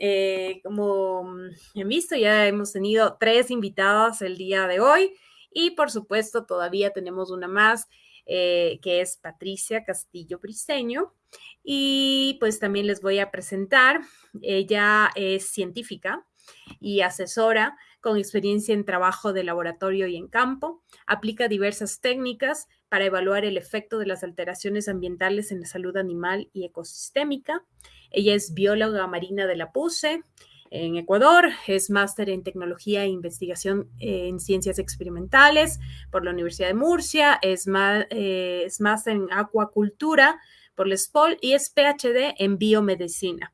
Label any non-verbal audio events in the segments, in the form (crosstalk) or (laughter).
eh, como han visto, ya hemos tenido tres invitadas el día de hoy y por supuesto todavía tenemos una más eh, que es Patricia Castillo Briseño. Y pues también les voy a presentar, ella es científica y asesora con experiencia en trabajo de laboratorio y en campo, aplica diversas técnicas para evaluar el efecto de las alteraciones ambientales en la salud animal y ecosistémica. Ella es bióloga marina de la PUSE en Ecuador, es máster en tecnología e investigación en ciencias experimentales por la Universidad de Murcia, es, eh, máster en acuacultura por la SPOL y es PhD en biomedicina.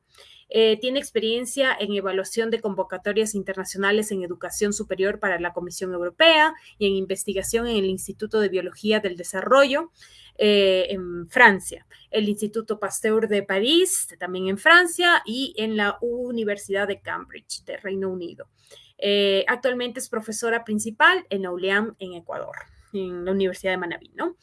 Eh, tiene experiencia en evaluación de convocatorias internacionales en educación superior para la Comisión Europea y en investigación en el Instituto de Biología del Desarrollo eh, en Francia, el Instituto Pasteur de París, también en Francia, y en la Universidad de Cambridge, de Reino Unido. Eh, actualmente es profesora principal en ULEAM, en Ecuador en la Universidad de Manabí, ¿no?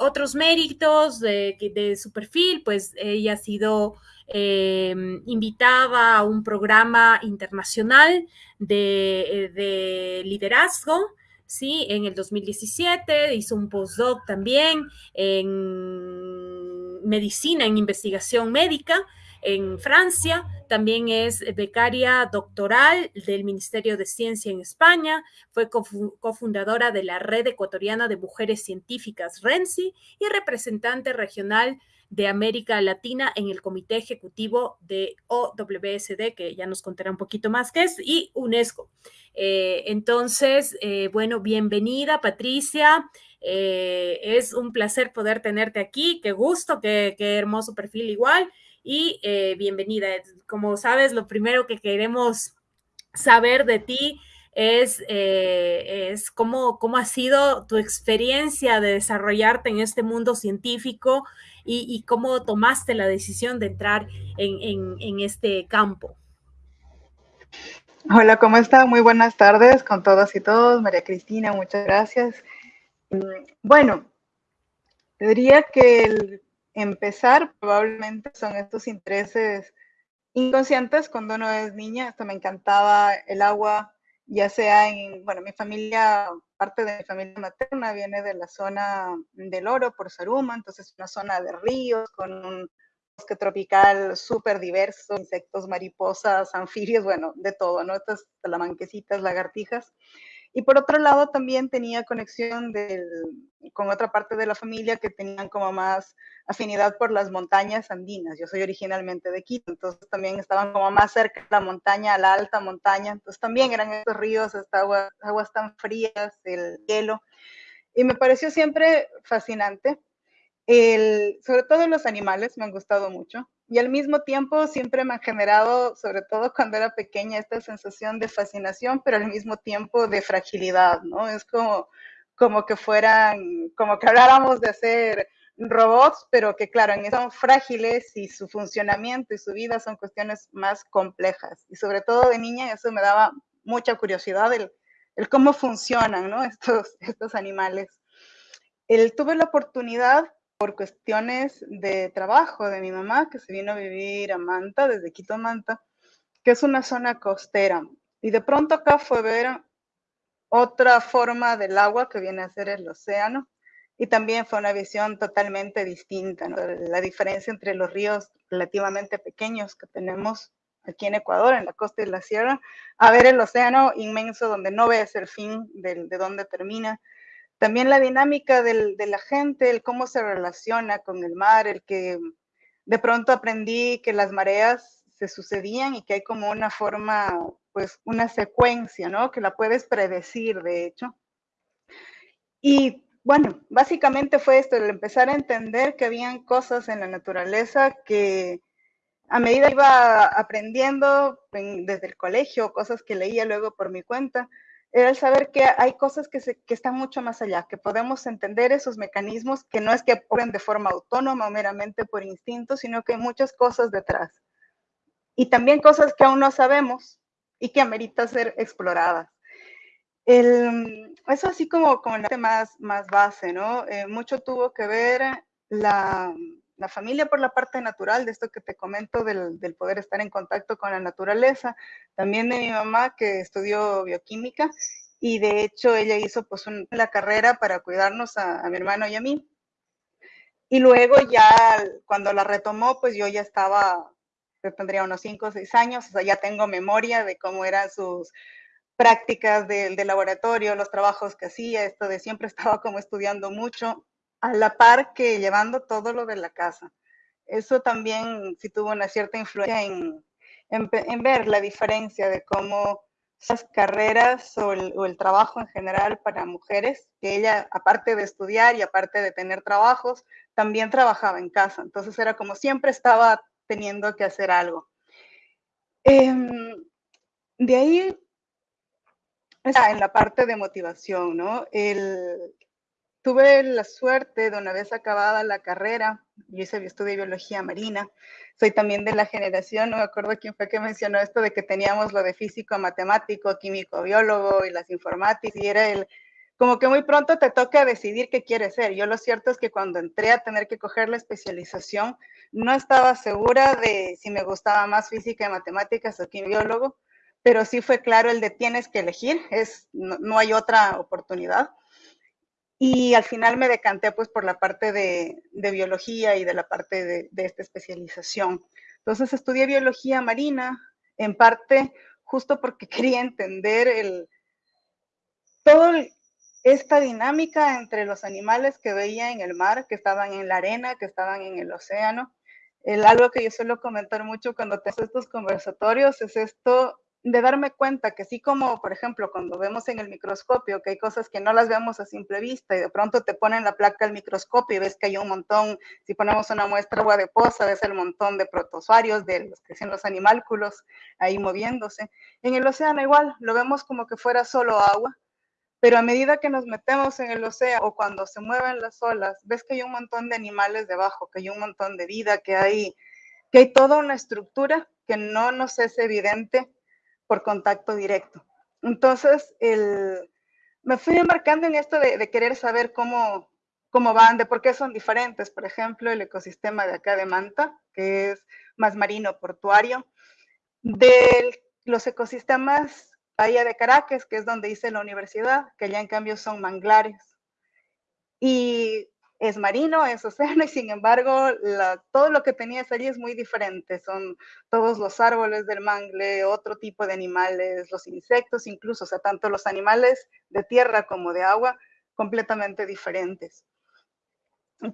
otros méritos de, su perfil, pues ella ha sido eh, invitada a un programa internacional de, de liderazgo, ¿sí? En el 2017 hizo un postdoc también en medicina, en investigación médica en Francia, también es becaria doctoral del Ministerio de Ciencia en España, fue cofundadora de la Red Ecuatoriana de Mujeres Científicas, RENCI, y representante regional de América Latina en el Comité Ejecutivo de OWSD, que ya nos contará un poquito más qué es, y UNESCO. Eh, entonces, eh, bueno, bienvenida Patricia. Eh, es un placer poder tenerte aquí. Qué gusto, qué, qué hermoso perfil igual. Y bienvenida. Como sabes, lo primero que queremos saber de ti es, es cómo, cómo ha sido tu experiencia de desarrollarte en este mundo científico y, cómo tomaste la decisión de entrar en, este campo. Hola, ¿cómo está? Muy buenas tardes con todas y todos. María Cristina, muchas gracias. Mm, bueno, diría que el empezar probablemente son estos intereses inconscientes cuando uno es niña. Esto me encantaba el agua, ya sea en, bueno, mi familia parte de mi familia materna viene de la zona del Oro por Saruma, entonces una zona de ríos con un bosque tropical súper diverso, insectos, mariposas, anfibios, bueno, de todo, ¿no? Estas talamanquesitas, lagartijas. Y por otro lado, también tenía conexión con otra parte de la familia que tenían como más afinidad por las montañas andinas. Yo soy originalmente de Quito, entonces también estaban como más cerca de la montaña, a la alta montaña. Entonces también eran estos ríos, estas aguas, tan frías, el hielo. Y me pareció siempre fascinante. Sobre todo los animales me han gustado mucho y al mismo tiempo siempre me ha generado, sobre todo cuando era pequeña, esta sensación de fascinación, pero al mismo tiempo de fragilidad, ¿no? Es como, como que fueran, como que habláramos de hacer robots, pero que claro, son frágiles y su funcionamiento y su vida son cuestiones más complejas. Y sobre todo de niña eso me daba mucha curiosidad, el, el cómo funcionan ¿no? (laughs) estos, estos animales. El, tuve la oportunidad por cuestiones de trabajo de mi mamá, que se vino a vivir a Manta, desde Quito Manta, que es una zona costera. Y de pronto acá fue ver otra forma del agua que viene a ser el océano. Y también fue una visión totalmente distinta, la diferencia entre los ríos relativamente pequeños que tenemos aquí en Ecuador, en la costa y la sierra, a ver el océano inmenso donde no ves el fin de, de dónde termina también la dinámica de la gente, el cómo se relaciona con el mar, el que de pronto aprendí que las mareas se sucedían y que hay como una forma, pues una secuencia, ¿no? Que la puedes predecir, de hecho. Y bueno, básicamente fue esto, el empezar a entender que habían cosas en la naturaleza que a medida iba aprendiendo desde el colegio, cosas que leía luego por mi cuenta, era el saber que hay cosas que, se, que están mucho más allá, que podemos entender esos mecanismos que no es que ocurren de forma autónoma o meramente por instinto, sino que hay muchas cosas detrás. Y también cosas que aún no sabemos y que amerita ser exploradas. El, eso así como, como el más, más base, ¿no? Eh, mucho tuvo que ver la, la familia por la parte natural, de esto que te comento, del, del, poder estar en contacto con la naturaleza, también de mi mamá que estudió bioquímica y de hecho ella hizo pues la carrera para cuidarnos a, a, mi hermano y a mí. Y luego ya cuando la retomó, pues yo ya estaba, yo tendría unos 5 o 6 años, o sea, ya tengo memoria de cómo eran sus prácticas del de laboratorio, los trabajos que hacía, esto de siempre (laughs) estaba como estudiando mucho, a la par que llevando todo lo de la casa. Eso también sí tuvo una cierta influencia en, en, ver la diferencia de cómo esas carreras o el, trabajo en general para mujeres, que ella, aparte de estudiar y aparte de tener trabajos, también trabajaba en casa. Entonces era como siempre estaba teniendo que hacer algo. Eh, de ahí en la parte de motivación, ¿no? El, tuve la suerte de una vez acabada la carrera, yo hice estudio de biología marina, soy también de la generación, no me acuerdo quién fue que mencionó esto de que teníamos lo de físico, matemático, químico, biólogo y las informáticas, y era el, como que muy pronto te toca decidir qué quieres ser. Yo lo cierto es que cuando entré a tener que coger la especialización, no estaba segura de si me gustaba más física y matemáticas o químico, biólogo, pero sí fue claro el de tienes que elegir, es, no, no, hay otra oportunidad. Y al final me decanté pues por la parte de, biología y de la parte de, de, esta especialización. Entonces estudié biología marina, en parte justo porque (laughs) quería entender el, todo esta dinámica entre los animales que veía en el mar, que estaban en la arena, que estaban en el océano. El, algo que yo suelo comentar mucho cuando tengo estos conversatorios es esto de darme cuenta que así como, por ejemplo, cuando vemos en el microscopio que hay cosas que no las vemos a simple vista y de pronto te ponen la placa al microscopio y ves que hay un montón, si ponemos una muestra agua de poza, ves el montón de protozoarios, de los que son los animálculos ahí moviéndose. En el océano igual, lo vemos como que fuera solo agua, pero a medida que nos metemos en el océano o cuando se mueven las olas, ves que hay un montón de animales debajo, que hay un montón de vida, que hay, que hay toda una estructura que no nos es evidente por contacto directo. Entonces, el, me fui embarcando en esto de, querer saber cómo, cómo van, de por qué son diferentes. Por ejemplo, el ecosistema de acá de Manta, que es más marino portuario, de los ecosistemas Bahía de Caracas, que es donde hice la universidad, que allá en cambio son manglares. Y es marino, es océano, y sin embargo, todo lo que tenías allí es muy diferente. Son todos los árboles del mangle, otro tipo de animales, los insectos, incluso, o sea, tanto los animales de tierra como de agua, completamente diferentes.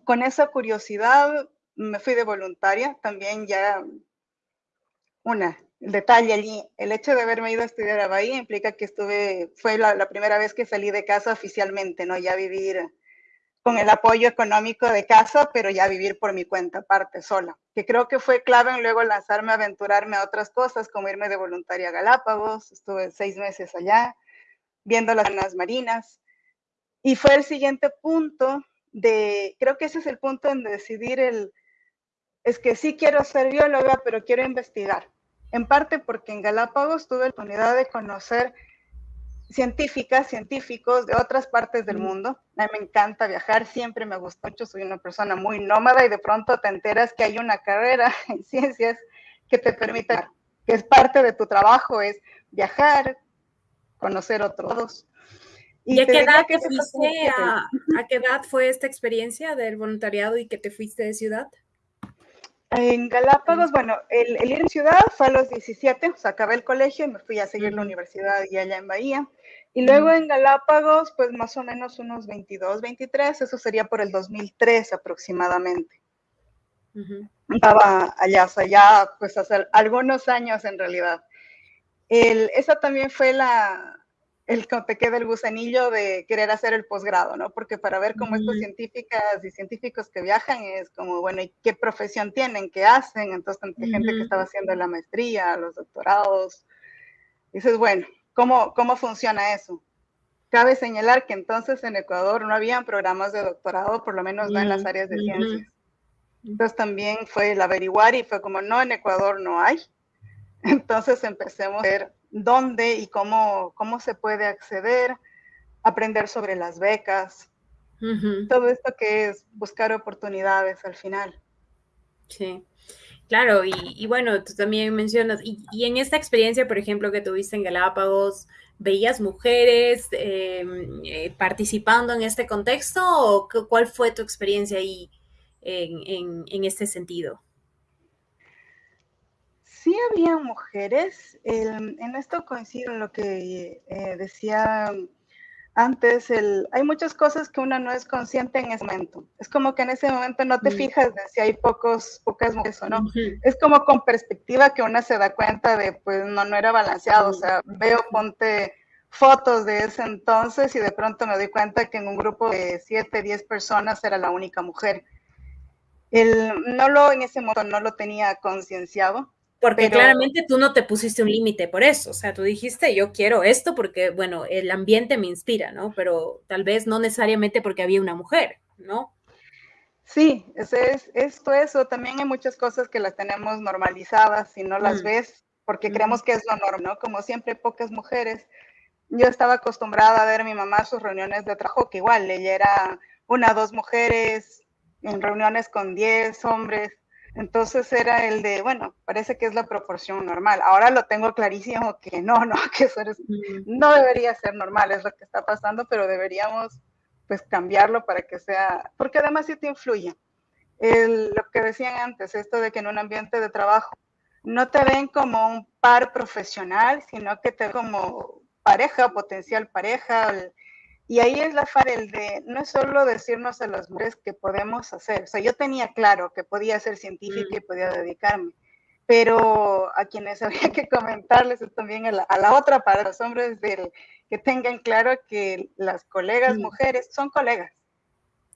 Con esa curiosidad me fui de voluntaria, también ya una, detalle allí, el hecho de haberme ido a estudiar a Bahía implica que estuve, fue la primera vez que salí de casa oficialmente, ¿no? Ya vivir con el apoyo económico de casa, pero ya vivir por mi cuenta aparte, sola, que creo que fue clave en luego lanzarme aventurarme a otras cosas, como irme de voluntaria a Galápagos, estuve seis meses allá, viendo las zonas marinas, y fue el siguiente punto de, creo que ese es el punto en decidir el, es que sí quiero ser bióloga, pero quiero investigar, en parte porque en Galápagos tuve la oportunidad de conocer científicas, científicos de otras partes del mundo. A mí me encanta viajar, siempre me gusta mucho, soy una persona muy nómada y de pronto te enteras que hay una carrera (laughs) en ciencias que te permite, que es parte de tu trabajo, es viajar, conocer otros. ¿Y, a qué edad te fuiste, a, a qué edad fue esta experiencia del voluntariado y que te fuiste de ciudad? En Galápagos, bueno, el, el, ir en ciudad fue a los 17, o sea, acabé el colegio y me fui a seguir la universidad y allá en Bahía. Y luego en Galápagos, pues más o menos unos 22, 23, eso sería por el 2003 aproximadamente. Uh -huh. Estaba allá, o sea, ya pues hace algunos años en realidad. El, esa también fue la, el que queda el gusanillo de querer hacer el posgrado, ¿no? Porque para ver cómo uh -huh. estas científicas y científicos que viajan es como, bueno, ¿y qué profesión tienen? ¿Qué hacen? Entonces, tanta uh -huh. gente que estaba haciendo la maestría, los doctorados. Dices, bueno, ¿cómo, ¿cómo funciona eso? Cabe señalar que entonces en Ecuador no habían programas de doctorado, por lo menos no en las áreas de ciencias. Entonces también fue el averiguar y fue como, no, en Ecuador no hay. (laughs) Entonces empecemos a ver dónde y cómo, cómo se puede acceder, aprender sobre las becas, uh -huh. todo esto que es buscar oportunidades al final. Sí. Claro, y, bueno, tú también mencionas, y, en esta experiencia, por ejemplo, que tuviste en Galápagos, ¿veías mujeres em, eh, participando en este contexto o cuál fue tu experiencia ahí en, este sentido? Sí había mujeres, en esto coincido en lo que eh, decía antes, el, hay muchas cosas que uno no es consciente en ese momento. Es como que en ese momento no te mm. fijas de si hay pocos, pocas mujeres o no. Es como con perspectiva que uno se da cuenta de, pues no, no era balanceado. O sea, veo, ponte fotos de ese entonces y de pronto me doy cuenta que en un grupo de 7, 10 personas era la única mujer. El, no lo, en ese momento no lo tenía concienciado, porque claramente tú no te pusiste un límite por eso, o sea, tú dijiste, yo quiero esto porque, bueno, el ambiente me inspira, ¿no? Pero tal vez no necesariamente porque había una mujer, ¿no? Sí, es, es, esto, eso, también hay muchas cosas que las tenemos normalizadas y no las mm. ves porque creemos que es lo normal, ¿no? Como siempre, pocas mujeres. Yo estaba acostumbrada a ver a mi mamá sus reuniones de trabajo, que igual ella era una, dos mujeres en reuniones con diez hombres entonces era el de, bueno, parece que es la proporción normal. Ahora lo tengo clarísimo que no, no, (laughs) que eso no debería ser normal, es lo que está pasando, pero deberíamos pues cambiarlo para que sea, porque además sí te influye. lo que decían antes, esto de que en un ambiente de trabajo no te ven como un par profesional, sino que te ven como pareja, potencial pareja, y ahí es la farel de, no es solo decirnos a las mujeres que podemos hacer, o sea, yo tenía claro que podía ser científica y mm. podía dedicarme, pero a quienes (laughs) había que comentarles también a la, otra para los hombres del, que tengan claro que las colegas mujeres son colegas.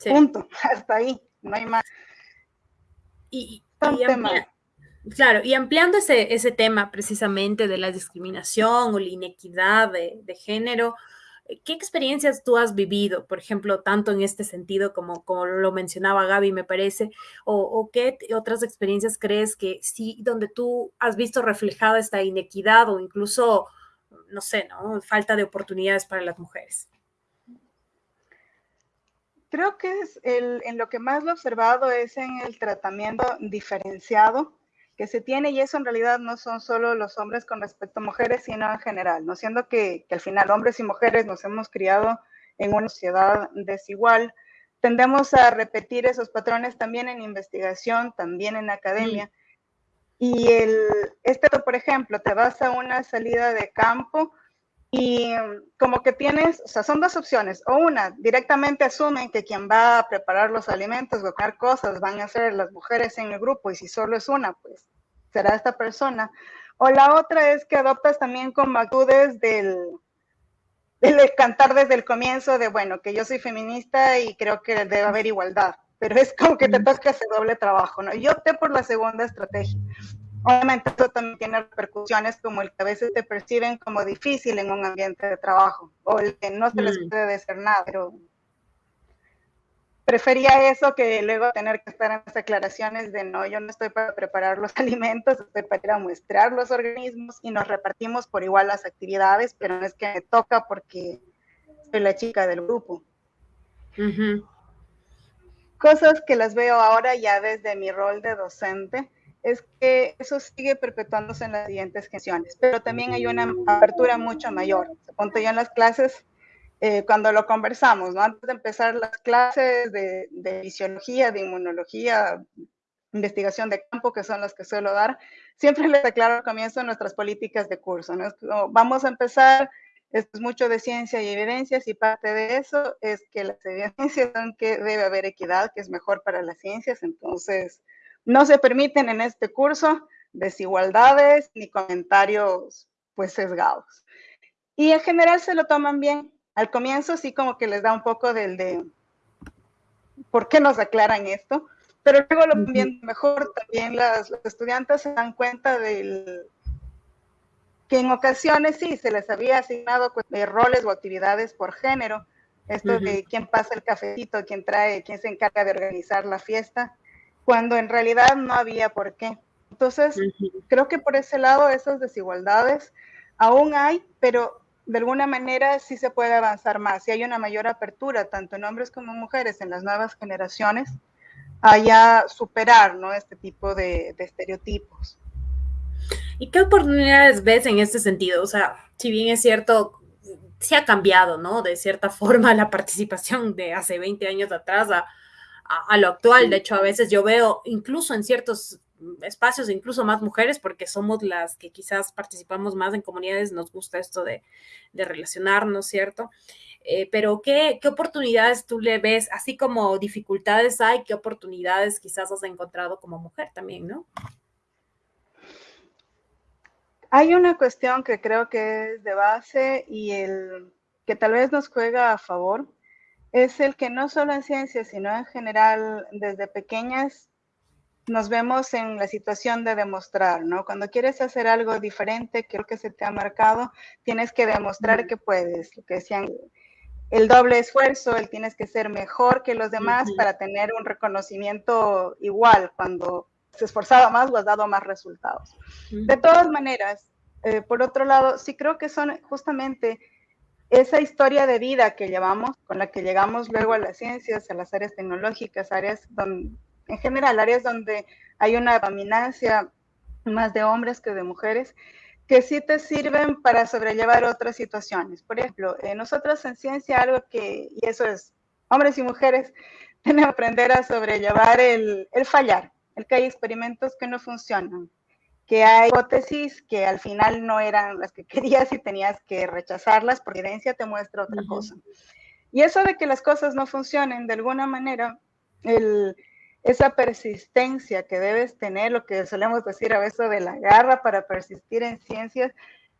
Punto, (laughs) hasta ahí, no hay más. Y, claro, y ampliando ese, ese tema precisamente de la discriminación o la inequidad de, de género, ¿Qué experiencias tú has vivido, por ejemplo, tanto en este sentido como, como lo mencionaba Gaby, me parece, o, qué otras experiencias crees que sí, donde tú has visto reflejada esta inequidad o incluso, no sé, ¿no? Falta de oportunidades para las mujeres? Creo que es el, en lo que más lo he observado es en el tratamiento diferenciado que se tiene y eso en realidad no son solo los hombres con respecto a mujeres, sino en general, no siendo que, al final hombres y mujeres nos hemos criado en una sociedad desigual, tendemos a repetir esos patrones también en investigación, también en academia. Y el, este, por ejemplo, te vas a una salida de campo y como que tienes, o sea, son dos opciones. O una, directamente asumen que quien va a preparar los alimentos, o comer cosas, van a ser las mujeres en el grupo y si solo es una, pues será esta persona. O la otra es que adoptas también como actitudes del, del cantar desde el comienzo de, bueno, que yo soy feminista y creo que debe haber igualdad, pero es como que te toca ese doble trabajo, ¿no? Yo opté por la segunda estrategia. Obviamente eso también tiene repercusiones como el que a veces te perciben como difícil en un ambiente de trabajo o el que no se les mm. puede decir nada, pero prefería eso que luego tener que estar en las declaraciones de no, yo no estoy para preparar los (laughs) alimentos, estoy para ir a muestrar los organismos y nos repartimos por igual las actividades, pero no es que me toca porque soy la chica del grupo. Cosas que las veo ahora ya desde mi rol de docente es que eso sigue perpetuándose en las siguientes generaciones, pero también hay una apertura mucho mayor. Ponte yo en las clases eh, cuando lo conversamos, ¿no? Antes de empezar las clases de, de fisiología, de inmunología, investigación de campo, que son las que suelo dar, siempre les aclaro al comienzo nuestras políticas de curso, ¿no? vamos a empezar, esto es mucho de ciencia y evidencias, y parte de eso es que las evidencias son que debe haber equidad, que es mejor para las ciencias, entonces no se permiten en este curso desigualdades ni comentarios pues sesgados. Y en general se lo toman bien. Al comienzo sí como que les da un poco del de por qué nos aclaran esto, pero luego lo ven mejor. También las, los estudiantes se dan cuenta del que en ocasiones sí se les había asignado pues, roles o actividades por género. Esto de quién pasa el cafecito, quién trae, quién se encarga de organizar la fiesta cuando en realidad no había por qué. Entonces, creo que por ese lado esas desigualdades aún hay, pero de alguna manera sí se puede avanzar más. Si hay una mayor apertura, tanto en hombres como en mujeres, en las nuevas generaciones, haya superar ¿no? este tipo de, de estereotipos. ¿Y qué oportunidades ves en este sentido? O sea, si bien es cierto, se ha cambiado, ¿no? De cierta (laughs) forma la participación de hace 20 años atrás a, a, lo actual. De hecho, a veces yo veo incluso en ciertos espacios, incluso más mujeres, porque somos las que quizás participamos más en comunidades, nos gusta esto de, de relacionarnos, ¿cierto? Eh, pero ¿qué, ¿qué, oportunidades tú le ves, así como dificultades hay, qué oportunidades quizás has encontrado como mujer también, ¿no? Hay una cuestión que creo que es de base y el que tal vez nos juega a favor es el que no solo en ciencias, sino en general, desde pequeñas nos vemos en la situación de demostrar, ¿no? Cuando quieres hacer algo diferente, creo que se te ha marcado, tienes que demostrar que puedes, lo que decían, el doble esfuerzo, el tienes que ser mejor que los demás para tener un reconocimiento igual cuando se esforzaba más o has dado más resultados. De todas maneras, eh, por otro lado, sí creo que son justamente esa historia de vida que llevamos, con la que llegamos luego a las ciencias, a las áreas tecnológicas, áreas en general, áreas donde hay una dominancia más de hombres que de mujeres, que sí te sirven para sobrellevar otras situaciones. Por ejemplo, eh, nosotros en ciencia algo que, y eso es, hombres y mujeres, (laughs) tenemos que aprender a sobrellevar el, el fallar, el que hay experimentos que no funcionan, que hay hipótesis que al final no eran las que (laughs) querías y tenías que rechazarlas porque evidencia te muestra otra cosa. Y eso de que las cosas no funcionen de alguna manera, el, esa persistencia que debes tener, lo que solemos decir a veces de la garra para persistir en ciencias,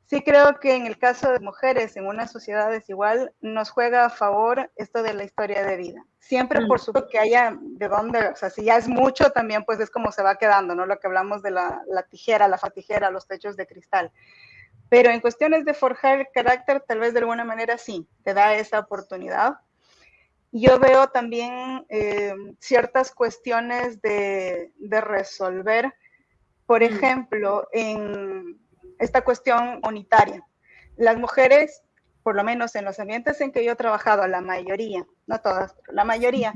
sí creo que en el caso de mujeres en una sociedad desigual nos juega a favor esto de la historia de vida. Siempre mm. por supuesto que haya de dónde, o sea, si ya es mucho también pues es como se va quedando, ¿no? Lo que hablamos de la, la tijera, la fatijera, los techos de cristal. Pero en cuestiones de forjar el carácter, tal vez de alguna manera sí, te da esa oportunidad. Yo veo también eh, ciertas cuestiones de, de resolver, por mm. ejemplo, en esta cuestión unitaria. Las mujeres, por lo menos en los ambientes en que yo he trabajado, la mayoría, no todas, pero la mayoría,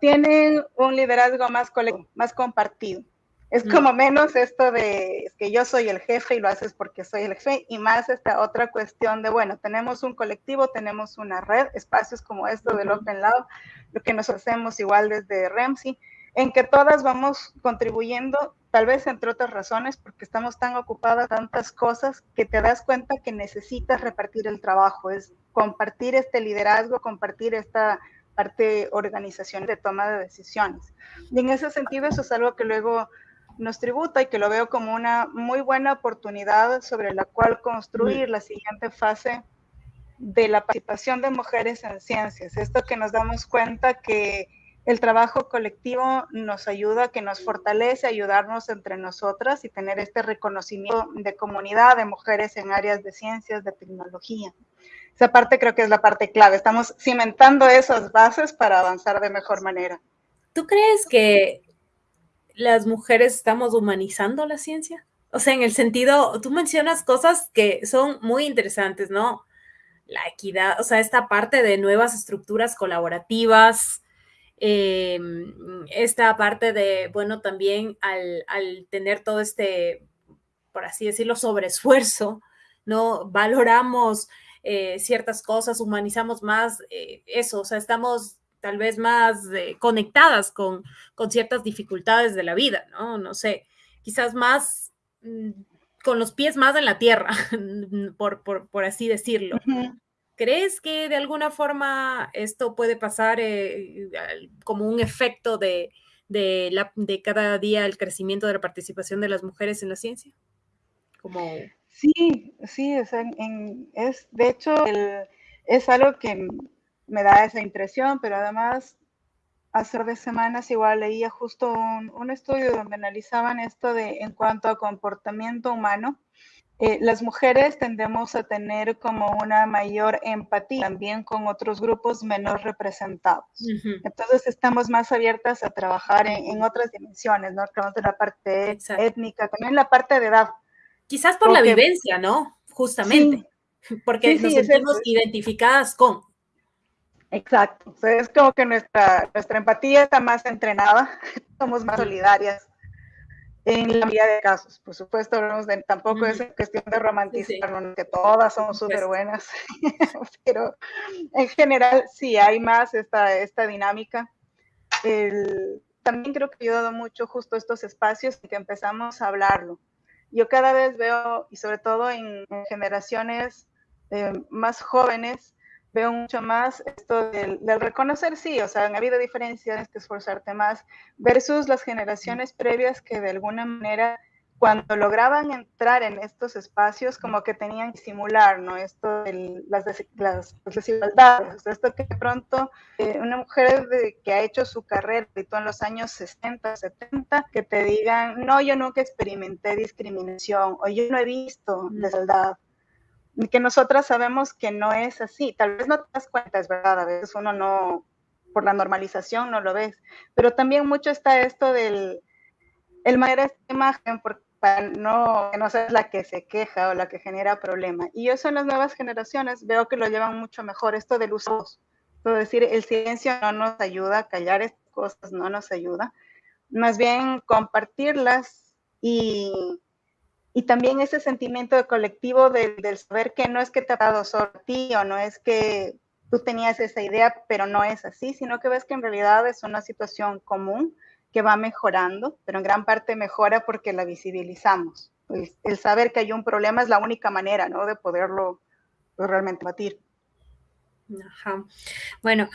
tienen un liderazgo más colectivo, más compartido. Es como menos esto de que yo soy el jefe y lo haces porque soy el jefe, y más esta otra cuestión de, bueno, tenemos un colectivo, tenemos una red, espacios como esto del Open Lab, lo que nos hacemos igual desde REMSI, en que todas vamos contribuyendo tal vez entre otras razones, porque estamos tan ocupadas tantas cosas que te das cuenta que necesitas repartir el trabajo, es compartir este liderazgo, compartir esta parte organización de toma de decisiones. Y en ese sentido, eso es algo que luego nos tributa y que lo veo como una muy buena oportunidad sobre la cual construir la siguiente fase de la participación de mujeres en ciencias. Esto que nos damos cuenta que el trabajo colectivo nos ayuda, que nos fortalece, ayudarnos entre nosotras y tener este reconocimiento de comunidad de mujeres en áreas de ciencias, de tecnología. Esa parte creo que es la parte clave. Estamos cimentando esas bases para avanzar de mejor manera. ¿Tú crees que las mujeres estamos humanizando la ciencia? O sea, en el sentido, tú mencionas cosas que son muy interesantes, ¿no? La equidad, o sea, esta parte de nuevas estructuras colaborativas, eh, esta parte de, bueno, también al, tener todo este, por así decirlo, sobreesfuerzo, ¿no? Valoramos eh, ciertas cosas, humanizamos más eh, eso, o sea, estamos tal vez más conectadas con, con ciertas dificultades de la vida, ¿no? No sé, quizás más mm, con los pies más en la tierra, (laughs) por, por, así decirlo. ¿Crees que de alguna forma esto puede pasar eh, como un efecto de, de cada día el crecimiento de la participación de las mujeres en la ciencia? Como... Sí, sí, es, de hecho es algo que me da esa impresión, pero además hace de semanas igual leía justo un, un, estudio donde analizaban esto de en cuanto a comportamiento humano eh, las mujeres tendemos a tener como una mayor empatía también con otros grupos menos representados. Entonces estamos más abiertas a trabajar en, otras dimensiones, ¿no? Hablamos de la parte étnica, también la parte de edad. Quizás por la vivencia, ¿no? Justamente. (laughs) Porque nos sentimos identificadas con. Exacto. es como que nuestra, nuestra empatía está más entrenada, (laughs) somos más solidarias en la mayoría de casos. Por supuesto, de, tampoco es cuestión de romantizar, que todas somos súper buenas, (laughs) pero en general sí hay más esta, esta dinámica. también creo que ha ayudado mucho justo estos espacios en que empezamos a hablarlo. Yo cada vez veo, y sobre todo en, generaciones eh, más jóvenes, veo mucho más esto del, reconocer, sí, o sea, han habido diferencias, que esforzarte más, versus las generaciones previas que de alguna manera cuando lograban entrar en estos espacios, como que tenían que simular, ¿no? Esto de las, las, desigualdades, esto que de pronto eh, una mujer que ha hecho su carrera en los años 60, 70, que te digan, no, yo nunca experimenté discriminación, o yo no he visto desigualdad, que nosotras sabemos que no es así. Tal vez no te das cuenta, es verdad, a veces uno no, por la normalización no lo ves, pero también mucho está esto del, el manera esta imagen, para no, que no seas la que se queja o la que genera problema. Y eso en las nuevas generaciones veo que lo llevan mucho mejor, esto del uso. Es decir, el silencio no nos ayuda, callar estas cosas no nos ayuda, más bien compartirlas y y también ese sentimiento de colectivo del, saber que no es que te ha dado solo a ti o no es que tú tenías esa idea, pero no es así, sino que ves que en realidad es una situación común que va mejorando, pero en gran parte mejora porque la visibilizamos. El saber que hay un problema es la única manera, ¿no? De poderlo pues, realmente batir. Ajá. Bueno,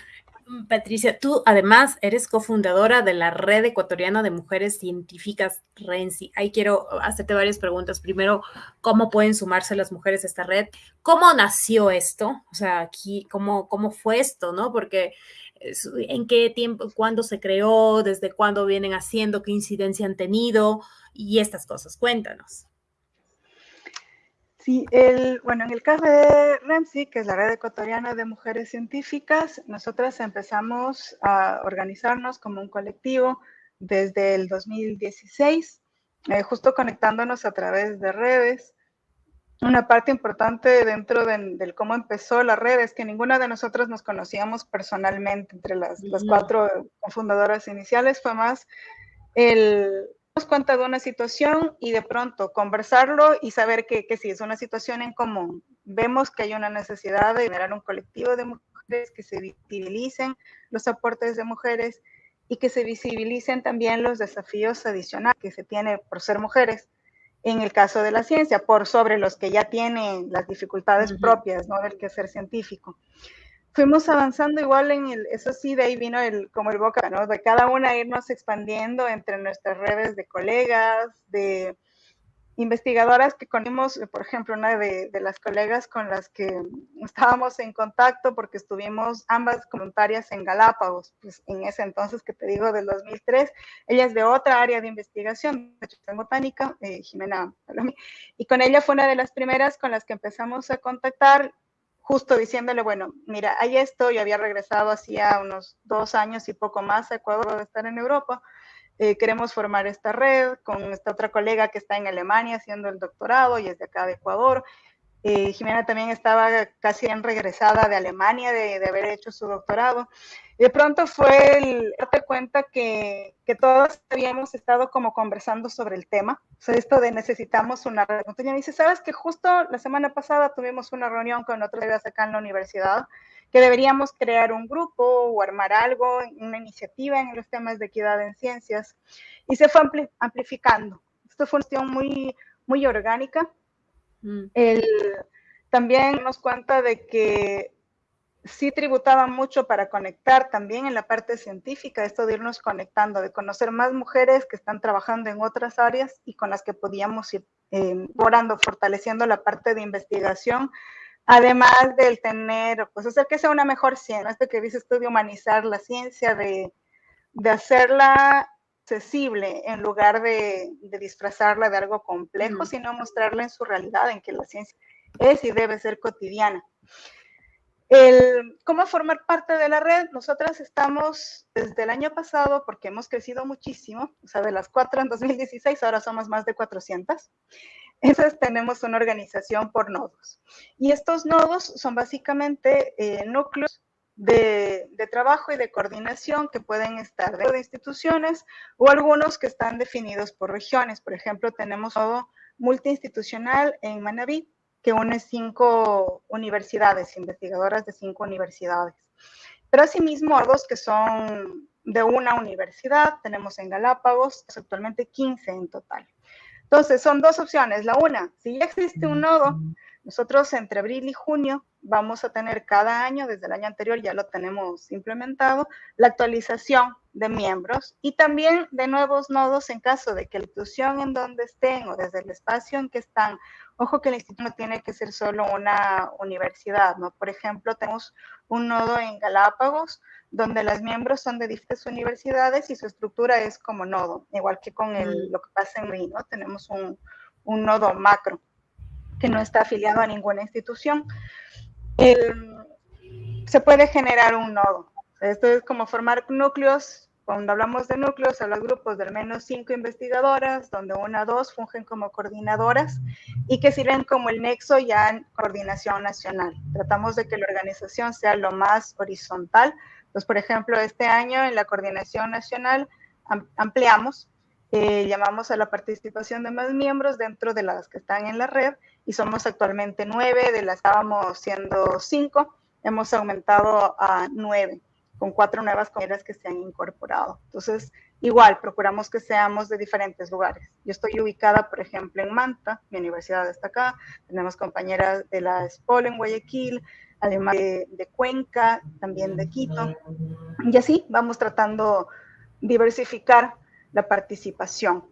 Patricia, tú además eres cofundadora de la Red Ecuatoriana de Mujeres Científicas RENCI. Ahí quiero hacerte varias preguntas. Primero, ¿cómo pueden sumarse las mujeres a esta red? ¿Cómo nació esto? O sea, aquí, ¿cómo, cómo fue esto, no? Porque en qué tiempo, cuándo se creó, desde cuándo vienen haciendo, qué incidencia han tenido y estas cosas. Cuéntanos. Sí, el, bueno, en el caso de REMSI, que es la Red Ecuatoriana de Mujeres Científicas, nosotras empezamos a organizarnos como un colectivo desde el 2016, eh, justo conectándonos a través de redes. Una parte importante dentro del cómo empezó la red es que ninguna de nosotras nos conocíamos personalmente entre las, las cuatro fundadoras iniciales, fue más el, cuenta de una situación y de pronto conversarlo y saber que, que sí, es una situación en común. Vemos que hay una necesidad de generar un colectivo de mujeres que se visibilicen los aportes de mujeres y que se visibilicen también los desafíos adicionales que se tiene por ser mujeres en el caso de la ciencia, por sobre los que ya tienen las dificultades propias ¿no? del quehacer científico fuimos avanzando igual en el, eso sí, de ahí vino el, como el boca, ¿no? De cada una irnos expandiendo entre nuestras redes de colegas, de investigadoras que conocimos, por ejemplo, una de, de, las colegas con las que estábamos en contacto porque estuvimos ambas voluntarias en Galápagos, pues en ese entonces que te digo del 2003, ella es de otra área de investigación, de botánica, eh, Jimena y con ella fue una de las primeras con las que empezamos a contactar justo diciéndole, bueno, mira, hay esto, yo había regresado hacía unos dos años y poco más a Ecuador de estar en Europa, eh, queremos formar esta red con esta otra colega que está en Alemania haciendo el doctorado y es de acá de Ecuador. Eh, Jimena también estaba casi en regresada de Alemania de, de haber hecho su doctorado de pronto fue el darte cuenta que, que todos habíamos estado como conversando sobre el tema. O sea, esto de necesitamos una reunión. Y me dice, ¿sabes que justo la semana pasada tuvimos una reunión con otras ideas acá en la universidad? que deberíamos crear un grupo o armar algo, una iniciativa en los temas de equidad en ciencias. Y se fue amplificando. Esto fue una cuestión muy, muy orgánica. Mm. El, también nos cuenta de que sí tributaba mucho para conectar también en la parte científica, esto de irnos conectando, de conocer más mujeres que están trabajando en otras áreas y con las que podíamos ir eh, fortaleciendo la parte de investigación, además del tener, pues hacer que sea una mejor ciencia, esto que dices tú de humanizar la ciencia, de, de hacerla accesible en lugar de, de, disfrazarla de algo complejo, sino mostrarla en su realidad, en que la ciencia es y debe ser cotidiana. El, ¿Cómo formar parte de la red? Nosotras estamos desde el año pasado, porque hemos crecido muchísimo, o sea, de las cuatro en 2016, ahora somos más de 400. Entonces tenemos una organización por nodos. Y estos nodos son básicamente eh, núcleos de, trabajo y de coordinación que pueden estar dentro de instituciones o algunos que están definidos por regiones. Por ejemplo, tenemos todo multiinstitucional en Manabí, que une cinco universidades, investigadoras de cinco universidades. Pero asimismo, dos que son de una universidad, tenemos en Galápagos, actualmente 15 en total. Entonces, son dos opciones. La una, si ya existe un nodo, nosotros entre abril y junio vamos a tener cada año, desde el año anterior ya lo tenemos implementado, la actualización de miembros y también de nuevos nodos en caso de que la institución en donde estén o desde el espacio en que están, ojo que el instituto no tiene que ser solo una universidad, ¿no? Por ejemplo, tenemos un nodo en Galápagos donde los miembros son de diferentes universidades y su estructura es como nodo, igual que con el, mm. lo que pasa en Río, ¿no? Tenemos un, un nodo macro que no está afiliado a ninguna institución se puede generar un nodo. Esto es como formar núcleos. Cuando hablamos de núcleos, a los grupos de al menos cinco investigadoras, donde una o dos fungen como coordinadoras y que sirven como el nexo ya en coordinación nacional. Tratamos de que la organización sea lo más horizontal. Pues, por ejemplo, este año en la coordinación nacional ampliamos eh, llamamos a la participación de más miembros dentro de las que están en la red y somos actualmente nueve, de las estábamos siendo cinco, hemos aumentado a nueve, con cuatro nuevas compañeras que se han incorporado. Entonces, igual, procuramos que seamos de diferentes lugares. Yo estoy ubicada, por ejemplo, en Manta, mi universidad está acá, tenemos compañeras de la SPOL en Guayaquil, además de, de Cuenca, también de Quito, y así vamos tratando diversificar la participación.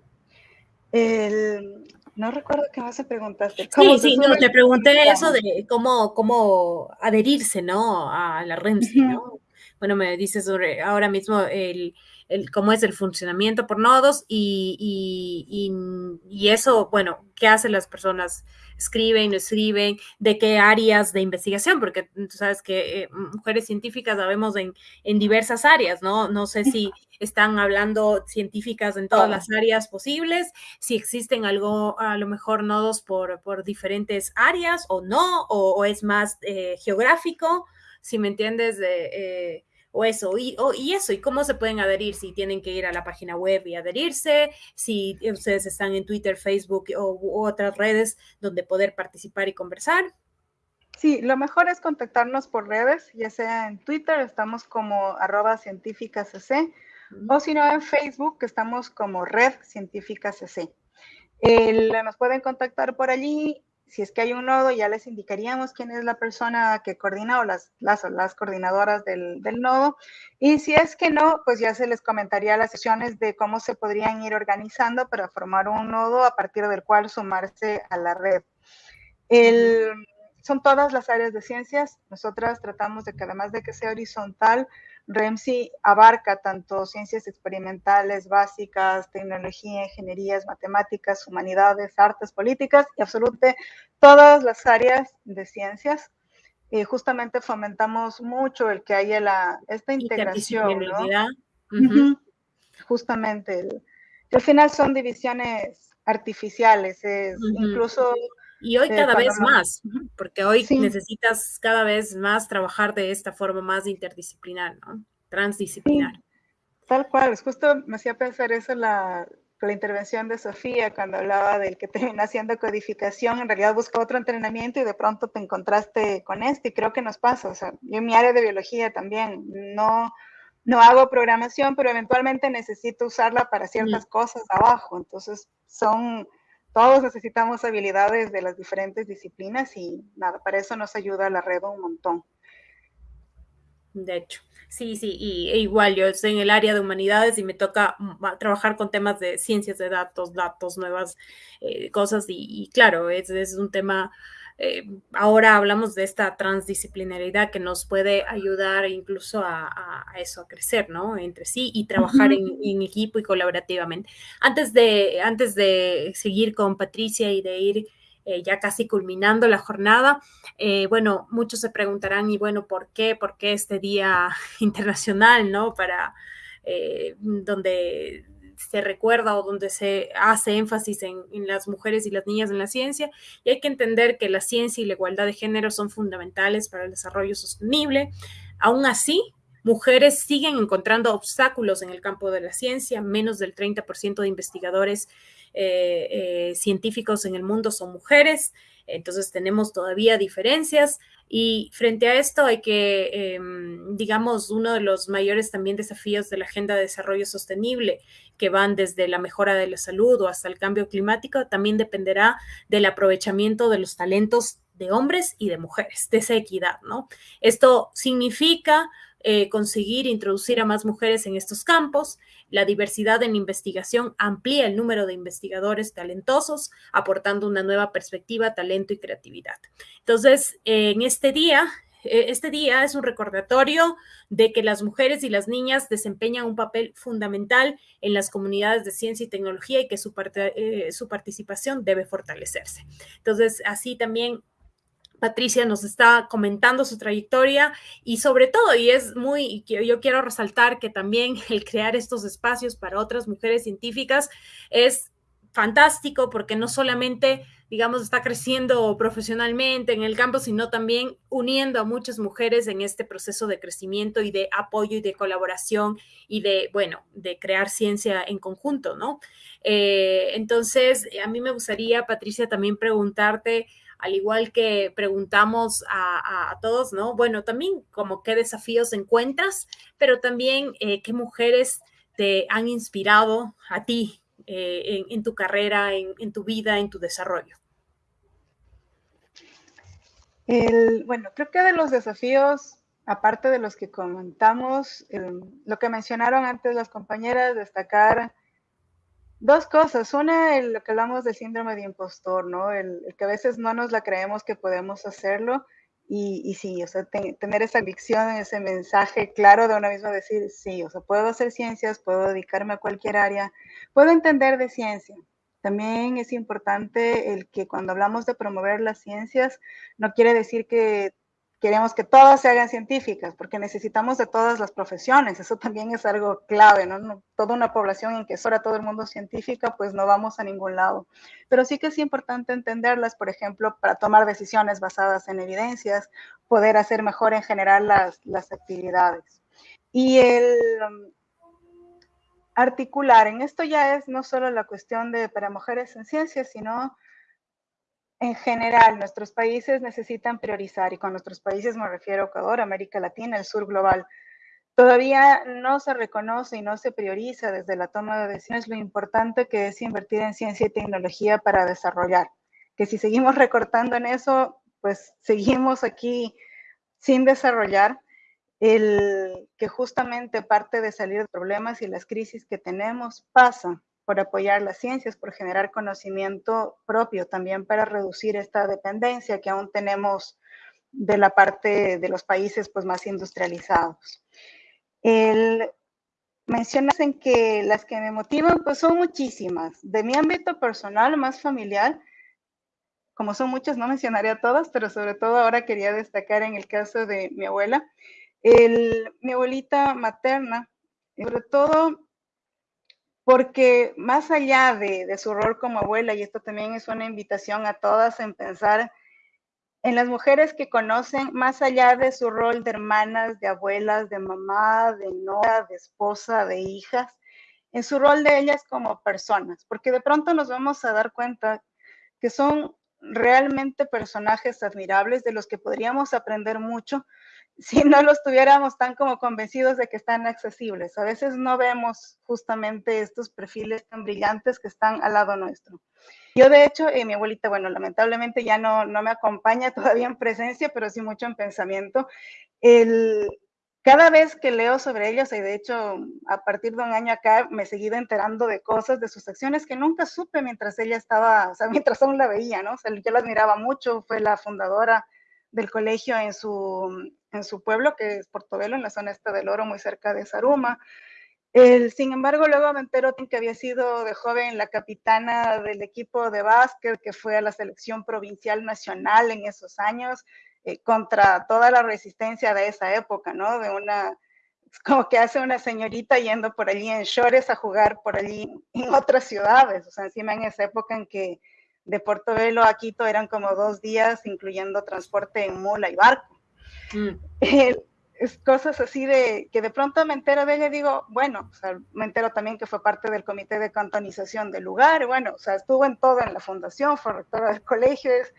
no recuerdo qué más se preguntaste. Sí, sí, no, te pregunté eso de cómo, cómo adherirse, ¿no? A la REMSI, ¿no? Bueno, me dices sobre ahora mismo el, el, cómo es el funcionamiento por nodos y, y, y, eso, bueno, ¿qué hacen las personas? Escriben, no escriben, de qué áreas de investigación, porque tú sabes que eh, mujeres científicas sabemos en, en, diversas áreas, ¿no? No sé si están hablando científicas en todas las áreas posibles, si existen algo, a lo mejor nodos por, por diferentes áreas o no, o, es más eh, geográfico, si me entiendes, de... Eh, o eso, y, y, eso, y cómo se pueden adherir, si tienen que ir a la página web y adherirse, si ustedes están en Twitter, Facebook o u otras redes donde poder participar y conversar. Sí, lo mejor es contactarnos por redes, ya sea en Twitter, estamos como arroba o si no en Facebook, que estamos como Red Científica CC. nos pueden contactar por allí si es que hay un nodo, ya les indicaríamos quién es la persona que coordina o las, las, las coordinadoras del, del, nodo. Y si es que no, pues ya se les comentaría las sesiones de cómo se podrían ir organizando para formar un nodo a partir del cual sumarse a la red. El, son todas las áreas de ciencias. Nosotras tratamos de que además de que sea horizontal, REMSI abarca tanto ciencias experimentales básicas, tecnología, ingenierías, matemáticas, humanidades, artes, políticas y absolutamente todas las áreas de ciencias. Y justamente fomentamos mucho el que haya la, esta integración. ¿no? Justamente. al final son divisiones artificiales, es incluso y hoy cada vez más, porque hoy necesitas cada vez más trabajar de esta forma más interdisciplinar, ¿no? Transdisciplinar. Tal cual, justo me hacía pensar eso la, la intervención de Sofía cuando hablaba del que termina haciendo codificación, en realidad busca otro entrenamiento y de pronto te encontraste con este, y creo que nos pasa, o sea, yo en mi área de biología también, no, no hago programación, pero eventualmente necesito usarla para ciertas cosas abajo, entonces son todos necesitamos habilidades de las diferentes disciplinas y nada, para eso nos ayuda la red un montón. De hecho, sí, sí, y e igual yo estoy en el área de humanidades y me toca mm, trabajar con temas de ciencias de datos, datos, nuevas eh, cosas y, claro, es, es un tema eh, ahora hablamos de esta transdisciplinaridad que nos puede ayudar incluso a, eso, a crecer, ¿no? Entre sí y trabajar en, equipo y colaborativamente. Antes de, antes de seguir con Patricia y de ir eh, ya casi culminando la jornada, eh, bueno, muchos se preguntarán, y bueno, ¿por qué? ¿Por qué este día (laughs) internacional, ¿no? Para donde se recuerda o donde se hace énfasis en, las mujeres y las niñas en la ciencia. Y hay que entender que la ciencia y la igualdad de género son fundamentales para el desarrollo sostenible. Aún así, mujeres siguen encontrando obstáculos en el campo de la ciencia, menos del 30% de investigadores eh, eh, científicos en el mundo son mujeres, entonces tenemos todavía diferencias y frente a esto hay que, em, digamos, uno de los mayores también desafíos de la Agenda de Desarrollo Sostenible, que van desde la mejora de la salud o hasta el cambio climático, también dependerá del aprovechamiento de los talentos de hombres y de mujeres, de esa equidad, ¿no? Esto significa eh, conseguir introducir a más mujeres en estos campos. La diversidad en investigación amplía el número de investigadores talentosos, aportando una nueva perspectiva, talento y creatividad. Entonces, en este día, eh, este día es un recordatorio de que las mujeres y las niñas desempeñan un papel fundamental en las comunidades de ciencia y tecnología y que su, eh, participación debe fortalecerse. Entonces, así también Patricia nos está comentando su trayectoria y sobre todo, y es muy, yo quiero resaltar que también el crear estos espacios para otras mujeres científicas es fantástico porque no solamente, digamos, está creciendo profesionalmente en el campo, sino también uniendo a muchas mujeres en este proceso de crecimiento y de apoyo y de colaboración y de, bueno, de crear ciencia en conjunto, ¿no? Eh, entonces, a mí me gustaría, Patricia, también preguntarte, al igual que preguntamos a, todos, ¿no? Bueno, también como qué desafíos encuentras, pero también eh, qué mujeres te han inspirado a ti eh, en, tu carrera, en, tu vida, en tu desarrollo. bueno, creo que de los desafíos, aparte de los que comentamos, lo que mencionaron antes las compañeras, destacar Dos cosas. Una, lo que hablamos del síndrome de impostor, ¿no? El, que a veces no nos la creemos que podemos hacerlo. Y, y sí, o sea, tener esa convicción, ese mensaje claro de una misma, decir, sí, o sea, puedo hacer ciencias, puedo dedicarme a cualquier área, puedo entender de ciencia. También es importante el que cuando hablamos de promover las ciencias, no quiere decir que queremos que todas se hagan científicas, porque necesitamos de todas las profesiones, eso también es algo clave, ¿no? Toda una población en que fuera todo el mundo científica, pues no vamos a ningún lado. Pero sí que es importante entenderlas, por ejemplo, para tomar decisiones basadas en evidencias, poder hacer mejor en general las, las actividades. Y el um, articular, en esto ya es no solo la cuestión de para mujeres en ciencias, sino en general, nuestros países necesitan priorizar, y con nuestros países me refiero a Ecuador, América Latina, el sur global. Todavía no se reconoce y no se prioriza desde la toma de decisiones lo importante que es invertir en ciencia y tecnología para desarrollar. Que si seguimos (laughs) recortando en eso, pues seguimos aquí sin desarrollar el que justamente parte de salir de problemas y las crisis que tenemos pasa por apoyar las ciencias, por generar conocimiento propio, también para reducir esta dependencia que aún tenemos de la parte de los países pues, más industrializados. El, mencionas en que las que me motivan pues son muchísimas. De mi ámbito personal, más familiar, como son muchas, no mencionaré a todas, pero sobre todo ahora quería destacar en el caso de mi abuela, el, mi abuelita materna, sobre todo porque más allá de, su rol como abuela, y esto también es una invitación a todas en pensar en las mujeres que conocen, más allá de su rol de hermanas, de abuelas, de mamá, de novia, de esposa, de hijas, en su rol de ellas como personas, porque de pronto nos vamos a dar cuenta que son realmente personajes admirables de los que podríamos aprender mucho, si no los tuviéramos tan como convencidos de que están accesibles. A veces no vemos justamente estos perfiles tan brillantes que están al lado nuestro. Yo, de hecho, eh, mi abuelita, bueno, lamentablemente ya no, no me acompaña (laughs) todavía en presencia, pero sí mucho en pensamiento. El, cada vez que leo sobre ellos, y de hecho, a partir de un año acá, me he seguido enterando de cosas, de sus acciones que nunca supe mientras ella estaba, o sea, (laughs) mientras aún la veía, ¿no? O sea, yo la admiraba mucho, fue la fundadora del colegio en su, en su pueblo, que es Portobelo, en la zona esta del Oro, muy cerca de Saruma. El, sin embargo, luego me entero que había sido de joven la capitana del equipo de básquet, que fue a la selección provincial nacional en esos años, eh, contra toda la resistencia de esa época, ¿no? De una, como que hace una señorita yendo por allí en shorts a jugar por allí en otras ciudades, o sea, encima en esa época en que de Portobelo a Quito eran como dos días, incluyendo transporte en mula y barco. Mm. es cosas así de que de pronto me entero de ella y digo, bueno, o sea, me entero también que fue parte del comité de cantonización del lugar, bueno, o sea, estuvo en todo en la fundación, fue rectora del colegio, es,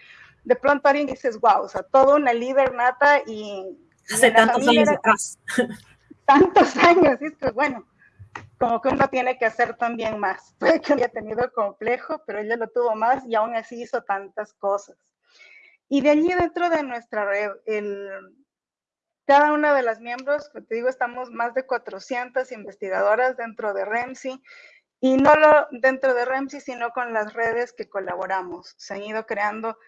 de pronto alguien dices, wow, o sea, toda una líder nata y... Hace tantos años atrás. Tantos (laughs) años, y es que bueno, como que uno tiene que hacer también más. (laughs) Puede que haya tenido complejo, pero ella lo tuvo más y aún así hizo tantas cosas. Y de allí dentro de nuestra red, el, cada una de las miembros, te digo, estamos más de 400 investigadoras dentro de REMSI y no lo dentro de REMSI, sino con las redes que colaboramos. Se han ido creando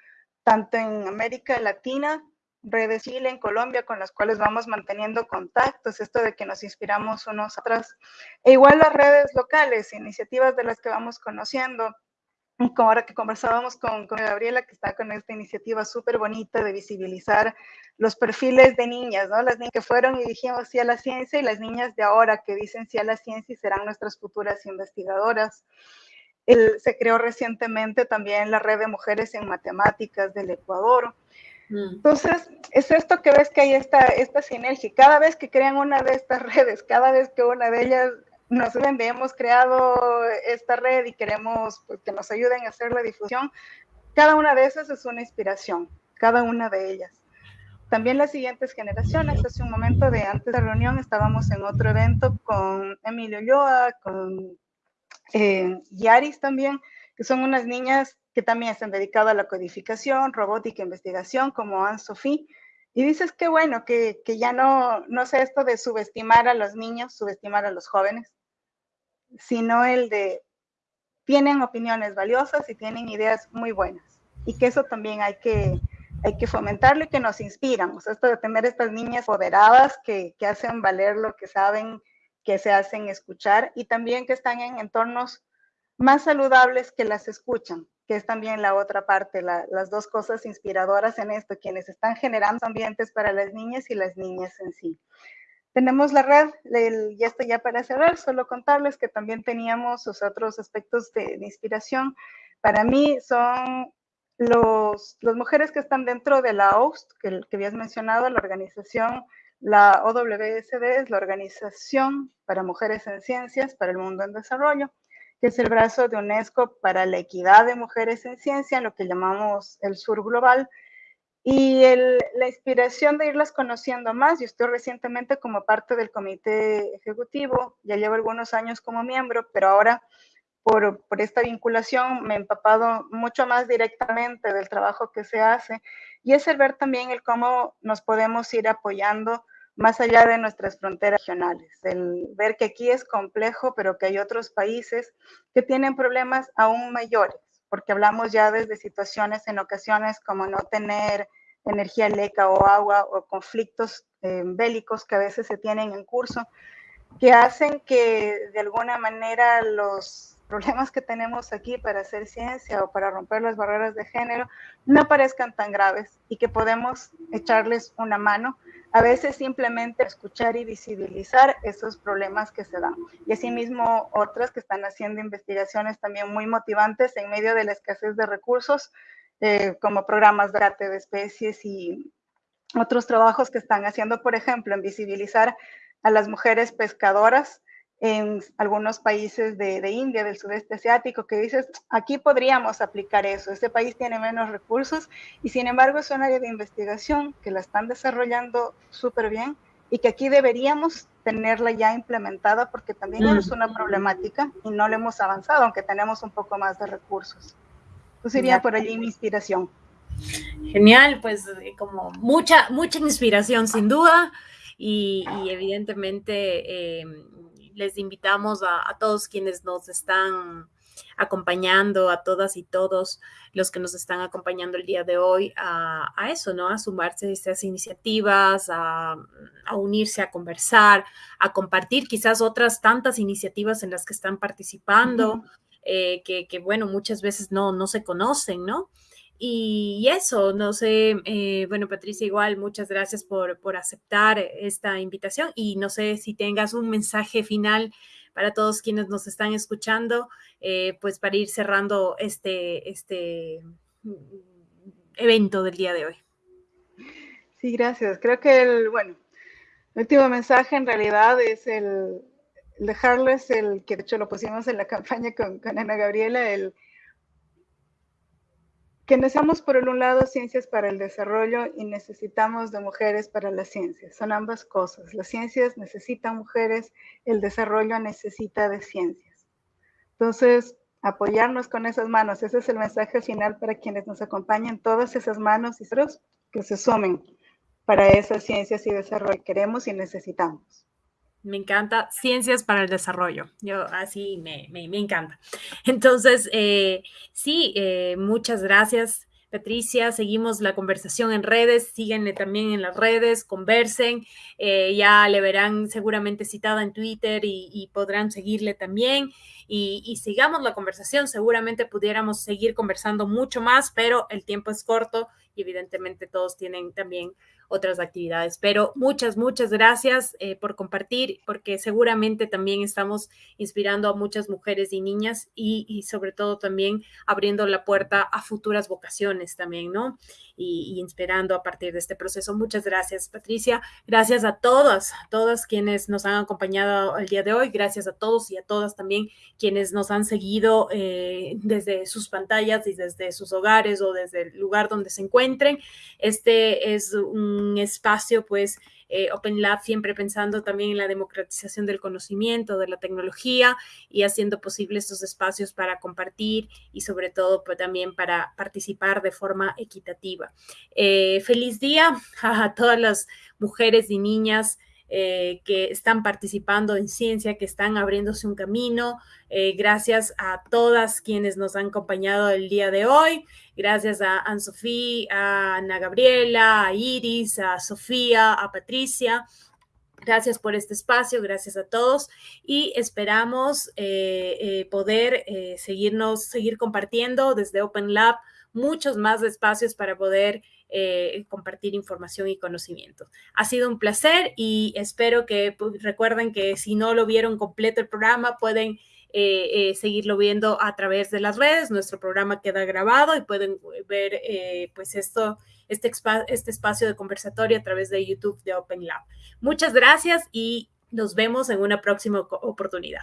tanto en América Latina redes Chile, en Colombia, con las cuales vamos manteniendo contactos, esto de que nos inspiramos unos atrás. E igual las redes locales, iniciativas de las que vamos conociendo, como ahora que conversábamos con, con Gabriela, que está con esta iniciativa súper bonita de visibilizar los perfiles de niñas, ¿no? Las niñas que fueron y dijimos sí a la ciencia y las niñas de ahora que dicen sí a la ciencia y serán nuestras futuras investigadoras. se creó recientemente también la red de mujeres en matemáticas del Ecuador. Mm. Entonces, es esto que ves que hay esta, esta sinergia. Cada vez que crean una de estas (laughs) redes, cada vez que una de ellas nos ven, hemos creado esta red y queremos pues, que nos ayuden a hacer la difusión, cada una de esas es una inspiración, cada una de ellas. También las siguientes generaciones, hace un momento de antes de la reunión estábamos en otro evento con Emilio Yoa, con eh, Yaris también, que son unas niñas que también están dedicadas a la codificación, robótica, investigación, como Anne-Sophie. Y dices que bueno, que, que, ya no, no sé esto de subestimar a los niños, subestimar a los jóvenes, sino el de tienen opiniones valiosas y tienen ideas muy buenas. Y que eso también hay que, hay que fomentarlo y que nos inspiran. O sea, esto de tener estas niñas poderadas que, que hacen valer lo que saben, que se hacen escuchar y también que están en entornos más saludables que las escuchan que es también la otra parte, las dos cosas inspiradoras en esto, quienes están generando ambientes para las niñas y las niñas en sí. Tenemos la red, y esto ya para cerrar, solo contarles que también teníamos otros aspectos de, inspiración. Para mí son las mujeres que están dentro de la OST, que, que habías mencionado, la organización, la OWSD es la Organización para Mujeres en Ciencias para el Mundo en Desarrollo que es el brazo de UNESCO para la equidad de mujeres en ciencia, lo que llamamos el sur global. Y la inspiración de irlas conociendo más, yo estoy recientemente como parte del comité ejecutivo, ya llevo algunos años como miembro, pero ahora por, por, esta vinculación me he empapado mucho más directamente del trabajo que se hace y es el ver también el cómo nos podemos ir apoyando más allá de nuestras fronteras regionales, el ver que aquí es complejo, pero que hay otros países que tienen problemas aún mayores, porque hablamos ya desde situaciones en ocasiones como no tener energía leca o agua o conflictos eh, bélicos que a veces se tienen en curso, que hacen que de alguna manera los problemas que tenemos aquí para hacer ciencia o para romper las barreras de género no parezcan tan graves y que podemos echarles una mano a veces simplemente escuchar y visibilizar esos problemas que se dan. Y asimismo otras que están haciendo investigaciones también muy motivantes en medio de la escasez de recursos, eh, como programas de de especies y otros trabajos que están haciendo, por ejemplo, en visibilizar a las mujeres pescadoras en algunos países de, de, India, del sudeste asiático, que dices, aquí podríamos aplicar eso, este país tiene menos recursos y sin embargo es un área de investigación que la están desarrollando súper bien y que aquí deberíamos tenerla ya implementada porque también es una problemática y no le hemos avanzado, aunque tenemos un poco más de recursos. Pues iría por allí mi inspiración. Genial, pues eh, como mucha, mucha inspiración sin duda y, y evidentemente... Eh, les invitamos a, todos quienes nos están acompañando, a todas y todos los que nos están acompañando el día de hoy a, eso, ¿no? A sumarse a estas iniciativas, a, unirse, a conversar, a compartir quizás otras tantas iniciativas en las que están participando, eh, que, bueno, muchas veces no, no se conocen, ¿no? Y eso, no sé, eh, bueno, Patricia, igual, muchas gracias por, por, aceptar esta invitación y no sé si tengas un mensaje final para todos quienes nos están escuchando, eh, pues para ir cerrando este, este evento del día de hoy. Sí, gracias. Creo que, el, bueno, El último mensaje en realidad es el, dejarles el que de hecho lo pusimos en la (laughs) campaña con, con Ana Gabriela, el que necesitamos por un lado ciencias para el desarrollo y necesitamos de mujeres para las ciencias. Son ambas cosas. Las ciencias necesitan mujeres, el desarrollo necesita de ciencias. Entonces, apoyarnos con esas manos, ese es el mensaje final para quienes nos acompañan, todas esas manos y otros que se sumen para esas ciencias y desarrollo que queremos y necesitamos. Me encanta ciencias para el desarrollo. Yo así me, encanta. Entonces, eh, sí, eh, muchas gracias. Patricia, seguimos la conversación en redes, síguenle también en las redes, conversen, eh, ya le verán seguramente citada en Twitter y, podrán seguirle también y, y, sigamos la conversación, seguramente pudiéramos seguir conversando mucho más, pero el tiempo es corto y evidentemente todos tienen también otras actividades. Pero muchas, muchas gracias eh, por compartir, porque seguramente también estamos inspirando a muchas mujeres y niñas y, sobre todo también abriendo la puerta a futuras vocaciones también, ¿no? Y, inspirando a partir de este proceso. Muchas gracias, Patricia. Gracias a todas, todas quienes nos han acompañado el día de hoy. Gracias a todos y a todas también quienes nos han seguido eh, desde sus pantallas y desde sus hogares o desde el lugar donde se encuentren. Este es un espacio, pues, eh, Open Lab siempre pensando también en la democratización del conocimiento, de la tecnología y haciendo posible estos espacios para compartir y sobre todo pues, también para participar de forma equitativa. Eh, feliz día a todas las mujeres y niñas eh, que están participando en ciencia, que están abriéndose un camino. Eh, gracias a todas quienes nos han acompañado el día de hoy. Gracias a Anne-Sophie, a Ana Gabriela, a Iris, a Sofía, a Patricia. Gracias por este espacio, gracias a todos y esperamos eh, poder seguirnos, seguir compartiendo desde Open Lab muchos más espacios para poder eh, compartir información y conocimiento. Ha sido un placer y espero que pues, recuerden que si no lo vieron completo el programa, pueden eh, eh, seguirlo viendo a través de las redes. Nuestro programa queda grabado y pueden ver pues esto, este, este espacio de conversatorio a través de YouTube de Open Lab. Muchas gracias y nos vemos en una próxima oportunidad.